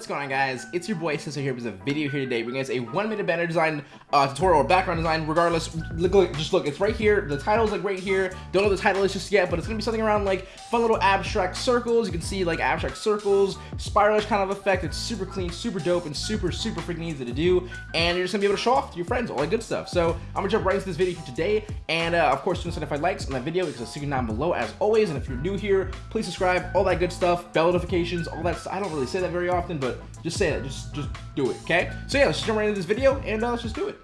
What's going on guys? It's your boy Sister here with a video here today bringing us a one minute banner design uh, tutorial or background design regardless. Look, look, just look, it's right here. The title's like right here. Don't know the title is just yet, but it's gonna be something around like fun little abstract circles. You can see like abstract circles, spiralish kind of effect. It's super clean, super dope, and super, super freaking easy to do. And you're just gonna be able to show off to your friends, all that good stuff. So I'm gonna jump right into this video here today. And uh, of course, don't if I likes on that video because it's secret down below as always. And if you're new here, please subscribe, all that good stuff, bell notifications, all that. I don't really say that very often, but just say it. Just just do it, okay? So yeah, let's jump right into this video and uh, let's just do it.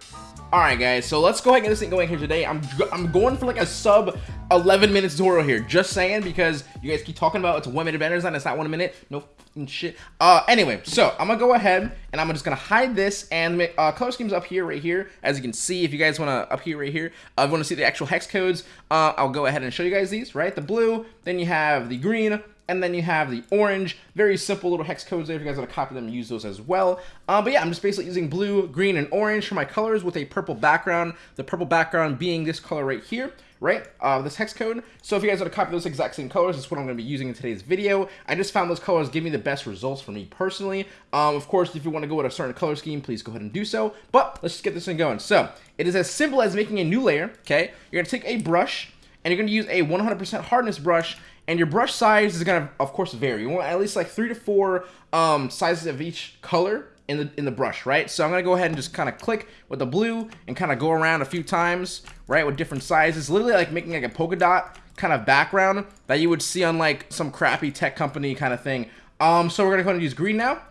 All right, guys. So let's go ahead and get this thing going here today. I'm I'm going for like a sub 11 minute tutorial here. Just saying because you guys keep talking about it's a one minute banner design. It's not one minute. No shit. Uh, anyway, so I'm gonna go ahead and I'm just gonna hide this and make uh, color schemes up here, right here. As you can see, if you guys wanna up here, right here, uh, if you wanna see the actual hex codes, uh, I'll go ahead and show you guys these. Right, the blue, then you have the green, and then you have the orange. Very simple little hex codes there if you guys want to copy them use those as well. Um, but yeah, I'm just basically using blue, green, and orange for my colors with a purple background. The purple background being this color right here right? Uh, this hex code. So if you guys want to copy those exact same colors, that's what I'm going to be using in today's video. I just found those colors give me the best results for me personally. Um, of course, if you want to go with a certain color scheme, please go ahead and do so. But let's just get this thing going. So it is as simple as making a new layer, okay? You're going to take a brush, and you're going to use a 100% hardness brush, and your brush size is gonna, of course, vary. You want at least like three to four um, sizes of each color in the in the brush, right? So I'm gonna go ahead and just kind of click with the blue and kind of go around a few times, right, with different sizes. Literally like making like a polka dot kind of background that you would see on like some crappy tech company kind of thing. Um, so we're gonna go ahead and use green now.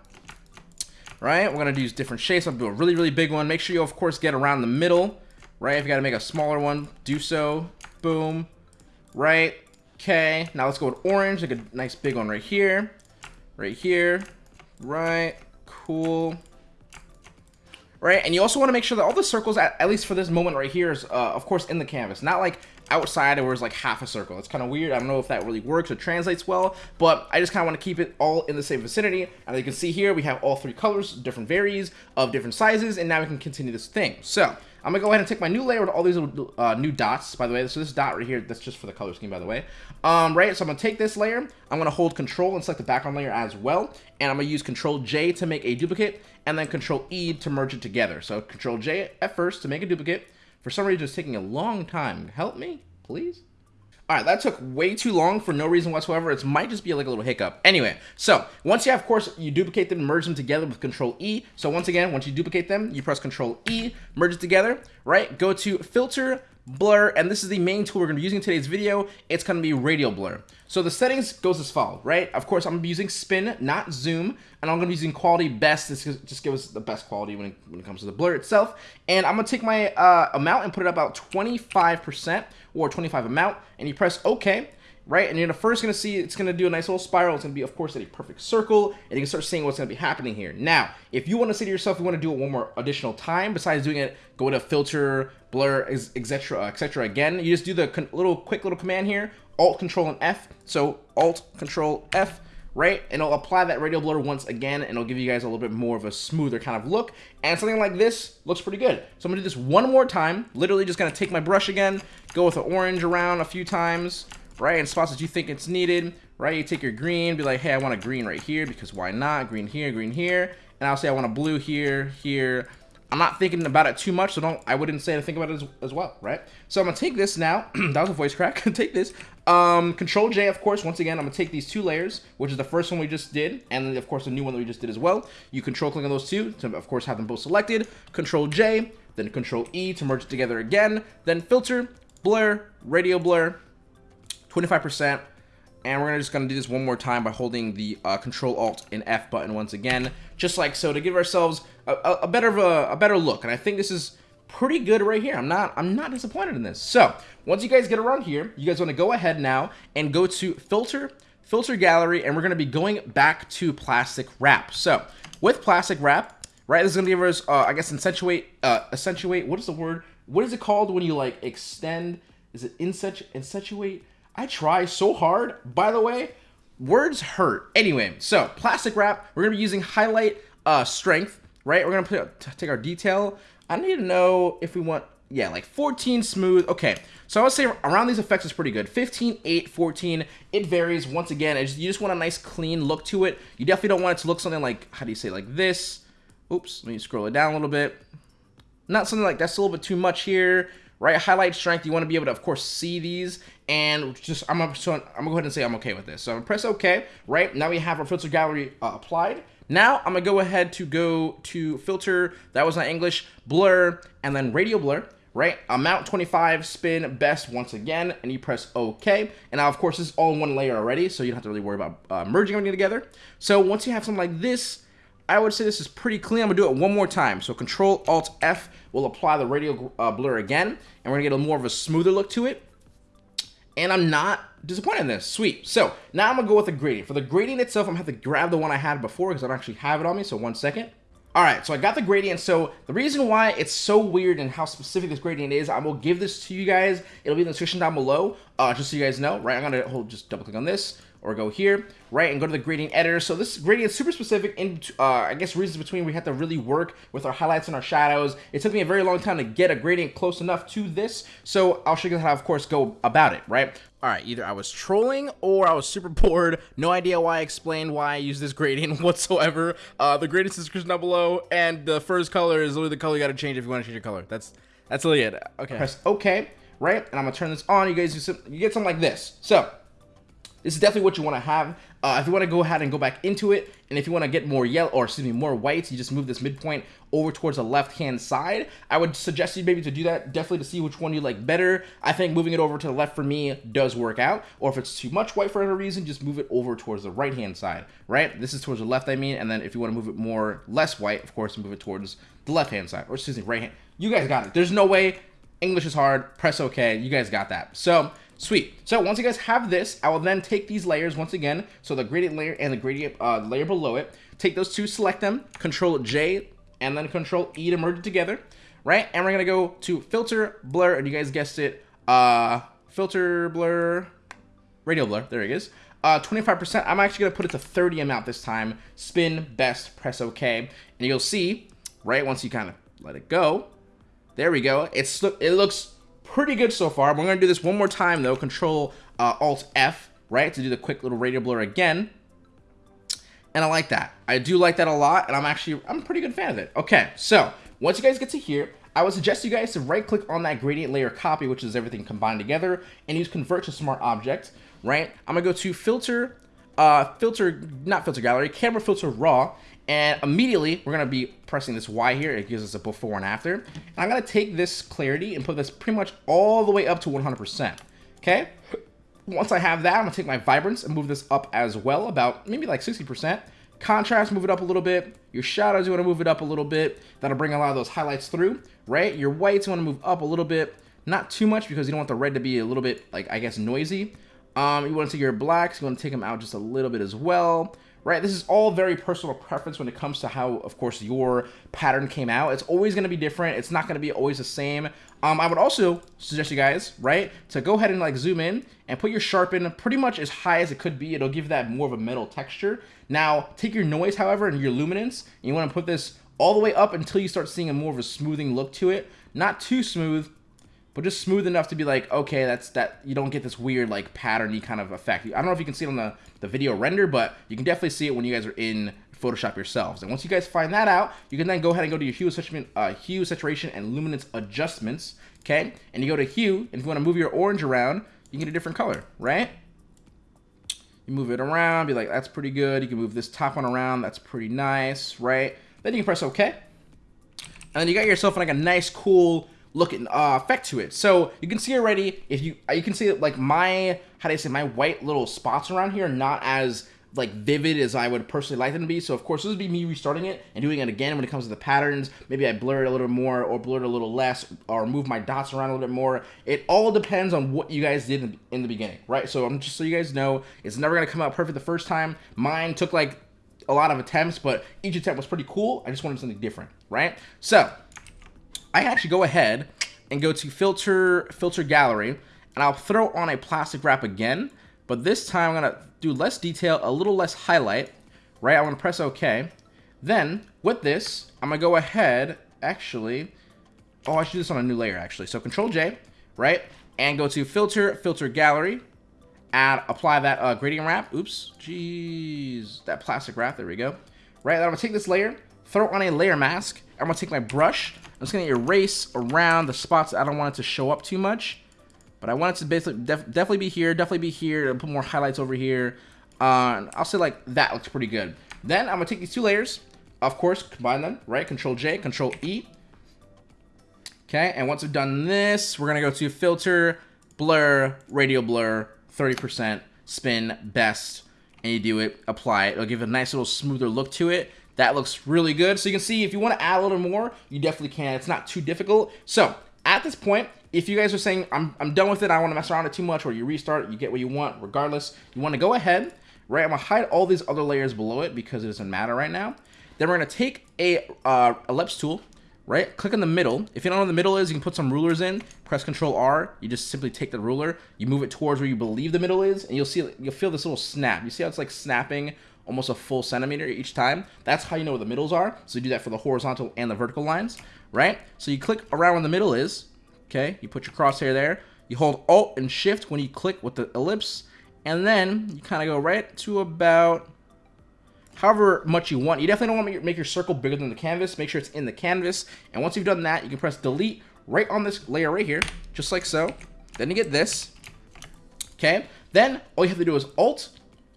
Right, we're gonna use different shapes. I'm do a really, really big one. Make sure you, of course, get around the middle, right? If you gotta make a smaller one, do so. Boom. Right. Okay, now let's go with orange, like a nice big one right here. Right here. Right. Cool. Right, and you also want to make sure that all the circles, at, at least for this moment right here, is, uh, of course, in the canvas. Not like outside where it's like half a circle. It's kind of weird. I don't know if that really works or translates well, but I just kind of want to keep it all in the same vicinity. And you can see here, we have all three colors, different varies of different sizes, and now we can continue this thing. So I'm gonna go ahead and take my new layer with all these little, uh, new dots, by the way. So this dot right here, that's just for the color scheme, by the way. Um, right, so I'm gonna take this layer, I'm gonna hold control and select the background layer as well. And I'm gonna use control J to make a duplicate, and then control E to merge it together. So control J at first to make a duplicate. For some reason, it's taking a long time. Help me, please? All right, that took way too long for no reason whatsoever. It might just be like a little hiccup. Anyway, so once you have, of course, you duplicate them, merge them together with Control E. So once again, once you duplicate them, you press Control E, merge it together, right? Go to Filter, blur, and this is the main tool we're going to be using in today's video. It's going to be radial blur. So the settings goes as follows, right? Of course, I'm using spin, not zoom, and I'm going to be using quality best. This just give us the best quality when it, when it comes to the blur itself. And I'm going to take my uh, amount and put it about 25% or 25 amount, and you press OK right? And you're first going to see it's going to do a nice little spiral. It's going to be, of course, at a perfect circle, and you can start seeing what's going to be happening here. Now, if you want to say to yourself, you want to do it one more additional time, besides doing it, go to filter, blur, is etc., etc. again, you just do the little quick little command here, Alt, Control, and F. So Alt, Control, F, right? And it'll apply that radial blur once again, and it'll give you guys a little bit more of a smoother kind of look. And something like this looks pretty good. So I'm gonna do this one more time. Literally just gonna take my brush again, go with the orange around a few times, right? In spots that you think it's needed, right? You take your green, be like, hey, I want a green right here because why not? Green here, green here. And I'll say I want a blue here, here. I'm not thinking about it too much, so don't, I wouldn't say to think about it as, as well, right? So I'm gonna take this now, that was a voice crack, take this, um, Control J, of course, once again, I'm gonna take these two layers, which is the first one we just did, and then, of course, the new one that we just did as well. You control click on those two to, of course, have them both selected. Control J, then Control E to merge it together again, then filter, blur, radial blur, 25%. And we're just going to do this one more time by holding the uh, Control Alt and F button once again, just like so, to give ourselves a, a, a better of a, a better look. And I think this is pretty good right here. I'm not I'm not disappointed in this. So once you guys get around here, you guys want to go ahead now and go to Filter, Filter Gallery, and we're going to be going back to Plastic Wrap. So with Plastic Wrap, right, this is going to give us, uh, I guess, accentuate, uh, accentuate. What is the word? What is it called when you like extend? Is it insinuate? I try so hard. By the way, words hurt. Anyway, so plastic wrap, we're gonna be using highlight uh, strength, right? We're gonna put, take our detail. I need to know if we want yeah, like 14 smooth. Okay, so I would say around these effects is pretty good. 15, 8, 14, it varies. Once again, just, you just want a nice clean look to it. You definitely don't want it to look something like, how do you say, like this. Oops, let me scroll it down a little bit. Not something like that's a little bit too much here, right? Highlight strength, you want to be able to, of course, see these. And just, I'm gonna, so I'm gonna go ahead and say I'm okay with this. So I'm gonna press OK, right? Now we have our filter gallery uh, applied. Now I'm gonna go ahead to go to filter, that was not English, blur, and then radial blur right? Amount 25, spin, best once again, and you press OK. And now, of course, this is all in one layer already, so you don't have to really worry about uh, merging everything together. So once you have something like this, I would say this is pretty clean. I'm gonna do it one more time. So Control Alt F will apply the radial uh, blur again, and we're gonna get a more of a smoother look to it. And I'm not disappointed in this. Sweet. So now I'm gonna go with the gradient. For the gradient itself, I'm gonna have to grab the one I had before because I don't actually have it on me. So one second. All right, so I got the gradient. So the reason why it's so weird and how specific this gradient is, I will give this to you guys. It'll be in the description down below, uh, just so you guys know, right? I'm gonna hold, just double click on this or go here, right, and go to the gradient editor. So this gradient is super specific in, uh, I guess, reasons between we have to really work with our highlights and our shadows. It took me a very long time to get a gradient close enough to this, so I'll show you how, of course, go about it, right? All right, either I was trolling or I was super bored. No idea why I explained why I use this gradient whatsoever. Uh, the gradient's description down below, and the first color is literally the color you gotta change if you wanna change your color. That's that's really it. Okay. Press OK, right? And I'm gonna turn this on. You guys, you get something like this. So, this is definitely what you want to have. Uh, if you want to go ahead and go back into it, and if you want to get more yellow, or excuse me, more whites, you just move this midpoint over towards the left-hand side. I would suggest you maybe to do that, definitely to see which one you like better. I think moving it over to the left for me does work out, or if it's too much white for any reason, just move it over towards the right-hand side, right? This is towards the left, I mean, and then if you want to move it more, less white, of course, move it towards the left-hand side, or excuse me, right-hand. You guys got it. There's no way English is hard. Press OK. You guys got that. So Sweet. So once you guys have this, I will then take these layers once again. So the gradient layer and the gradient uh, layer below it. Take those two, select them, Control J, and then Control E to merge it together, right? And we're gonna go to Filter, Blur, and you guys guessed it, uh, Filter, Blur, Radial Blur. There it is. Uh, 25%. I'm actually gonna put it to 30 amount this time. Spin, best, press OK, and you'll see, right? Once you kind of let it go, there we go. It's it looks pretty good so far. We're going to do this one more time, though. Control uh, Alt-F, right, to do the quick little radial blur again. And I like that. I do like that a lot, and I'm actually, I'm a pretty good fan of it. Okay, so once you guys get to here, I would suggest you guys to right-click on that gradient layer copy, which is everything combined together, and use Convert to Smart Object, right? I'm to go to Filter, uh, Filter, not Filter Gallery, Camera Filter Raw, and immediately, we're going to be pressing this Y here. It gives us a before and after. And I'm going to take this clarity and put this pretty much all the way up to 100%. Okay? Once I have that, I'm going to take my vibrance and move this up as well, about maybe like 60%. Contrast, move it up a little bit. Your shadows, you want to move it up a little bit. That'll bring a lot of those highlights through, right? Your whites, you want to move up a little bit. Not too much because you don't want the red to be a little bit, like, I guess, noisy. Um, you want to take your blacks, you want to take them out just a little bit as well right? This is all very personal preference when it comes to how, of course, your pattern came out. It's always going to be different. It's not going to be always the same. Um, I would also suggest you guys, right, to go ahead and like zoom in and put your sharpen pretty much as high as it could be. It'll give that more of a metal texture. Now, take your noise, however, and your luminance, and you want to put this all the way up until you start seeing a more of a smoothing look to it. Not too smooth, but just smooth enough to be like, okay, that's that you don't get this weird like patterny kind of effect. I don't know if you can see it on the, the video render, but you can definitely see it when you guys are in Photoshop yourselves. And once you guys find that out, you can then go ahead and go to your hue, saturation, uh, hue, saturation, and luminance adjustments, okay? And you go to hue, and if you want to move your orange around, you get a different color, right? You move it around, be like, that's pretty good. You can move this top one around, that's pretty nice, right? Then you can press OK. And then you got yourself like a nice, cool looking uh, effect to it. So you can see already, if you you can see like my how do I say my white little spots around here not as like vivid as I would personally like them to be. So of course this would be me restarting it and doing it again when it comes to the patterns. Maybe I blur it a little more or blur it a little less or move my dots around a little bit more. It all depends on what you guys did in the beginning, right? So I'm just so you guys know, it's never gonna come out perfect the first time. Mine took like a lot of attempts, but each attempt was pretty cool. I just wanted something different, right? So I can actually go ahead and go to filter, filter gallery, and I'll throw on a plastic wrap again, but this time I'm gonna do less detail, a little less highlight, right? I'm gonna press OK. Then, with this, I'm gonna go ahead, actually, oh, I should do this on a new layer actually. So Control J, right? And go to Filter, Filter Gallery, add, apply that uh, gradient wrap. Oops, jeez, that plastic wrap, there we go. Right, I'm gonna take this layer, throw on a layer mask. I'm gonna take my brush, I'm just gonna erase around the spots I don't want it to show up too much. But I want it to basically def definitely be here, definitely be here, put more highlights over here. Uh, I'll say like that looks pretty good. Then I'm gonna take these two layers, of course, combine them, right? Control J, Control E. Okay, and once we've done this, we're gonna go to Filter, Blur, Radial Blur, 30%, Spin, Best, and you do it, apply it. It'll give a nice little smoother look to it. That looks really good. So you can see if you want to add a little more, you definitely can. It's not too difficult. So at this point, if you guys are saying, I'm, I'm done with it, I don't want to mess around it too much, or you restart, you get what you want regardless, you want to go ahead, right? I'm going to hide all these other layers below it because it doesn't matter right now. Then we're going to take a uh, ellipse tool, right? Click in the middle. If you don't know what the middle is, you can put some rulers in. Press Control R. You just simply take the ruler, you move it towards where you believe the middle is, and you'll see you'll feel this little snap. You see how it's like snapping almost a full centimeter each time. That's how you know where the middles are. So you do that for the horizontal and the vertical lines, right? So you click around where the middle is. Okay, you put your crosshair there. You hold Alt and Shift when you click with the ellipse, and then you kind of go right to about however much you want. You definitely don't want to make your circle bigger than the canvas. Make sure it's in the canvas. And once you've done that, you can press delete right on this layer right here, just like so. Then you get this. Okay. Then all you have to do is Alt.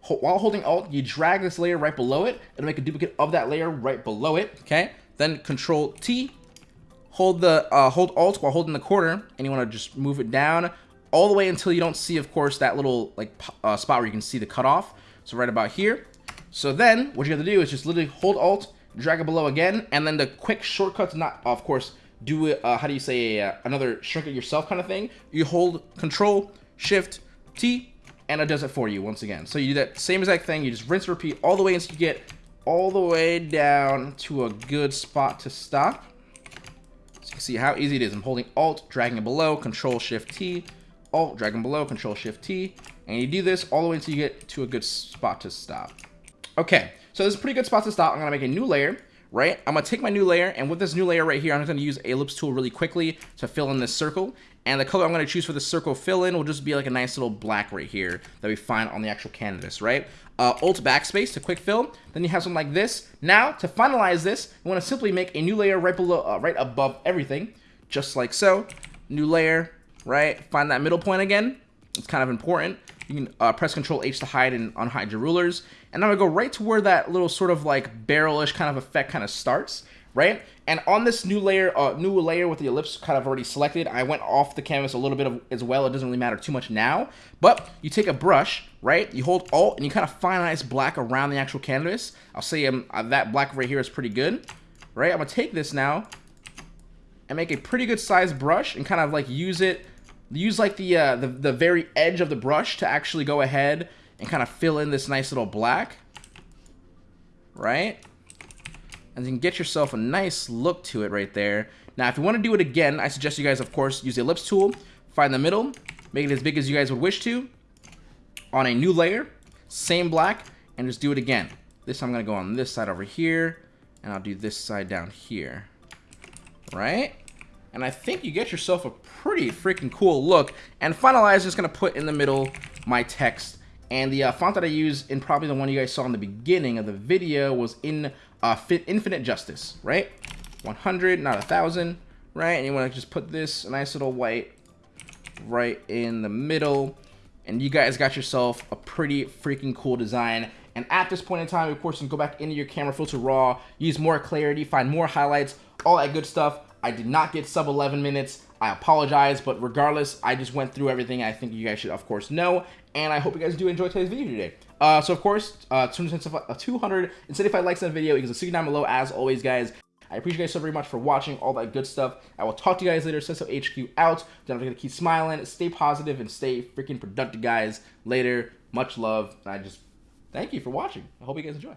While holding Alt, you drag this layer right below it. and make a duplicate of that layer right below it. Okay. Then Control T. Hold the uh, hold Alt while holding the corner, and you want to just move it down all the way until you don't see, of course, that little like uh, spot where you can see the cutoff. So right about here. So then what you have to do is just literally hold Alt, drag it below again, and then the quick shortcut to not, of course, do it, uh, how do you say, uh, another shrink it yourself kind of thing. You hold Control, Shift, T, and it does it for you once again. So you do that same exact thing, you just rinse repeat all the way until you get all the way down to a good spot to stop. So you can see how easy it is. I'm holding Alt, dragging it below, Control, Shift, T, Alt, dragging below, Control, Shift, T, and you do this all the way until you get to a good spot to stop. Okay, so this is a pretty good spot to stop. I'm gonna make a new layer, right? I'm gonna take my new layer, and with this new layer right here, I'm gonna use ellipse tool really quickly to fill in this circle. And the color I'm gonna choose for the circle fill in will just be like a nice little black right here that we find on the actual canvas, right? Uh, Alt backspace to quick fill. Then you have something like this. Now, to finalize this, you wanna simply make a new layer right below, uh, right above everything, just like so. New layer, right? Find that middle point again. It's kind of important. You can uh, press Control H to hide and unhide your rulers. And I'm gonna go right to where that little sort of like barrelish kind of effect kind of starts, right? And on this new layer, uh, new layer with the ellipse kind of already selected, I went off the canvas a little bit of, as well. It doesn't really matter too much now, but you take a brush, right? You hold Alt and you kind of finalize black around the actual canvas. I'll say um, uh, that black right here is pretty good, right? I'm gonna take this now and make a pretty good size brush and kind of like use it use like the, uh, the, the very edge of the brush to actually go ahead and kind of fill in this nice little black. Right? And you can get yourself a nice look to it right there. Now, if you want to do it again, I suggest you guys, of course, use the ellipse tool, find the middle, make it as big as you guys would wish to, on a new layer, same black, and just do it again. This time I'm going to go on this side over here, and I'll do this side down here. Right? And I think you get yourself a pretty freaking cool look. And finalize, I'm just going to put in the middle my text. And the uh, font that I use in probably the one you guys saw in the beginning of the video was in uh, Fit Infinite Justice, right? 100, not a 1,000, right? And you want to just put this nice little white right in the middle. And you guys got yourself a pretty freaking cool design. And at this point in time, of course, you can go back into your camera filter raw, use more clarity, find more highlights, all that good stuff. I did not get sub 11 minutes. I apologize, but regardless, I just went through everything I think you guys should, of course, know. And I hope you guys do enjoy today's video today. Uh, so, of course, uh, 275 likes on the video a 60 down below, as always, guys. I appreciate you guys so very much for watching all that good stuff. I will talk to you guys later. Senso HQ out. Don't forget to keep smiling, stay positive, and stay freaking productive, guys. Later. Much love. And I just thank you for watching. I hope you guys enjoy.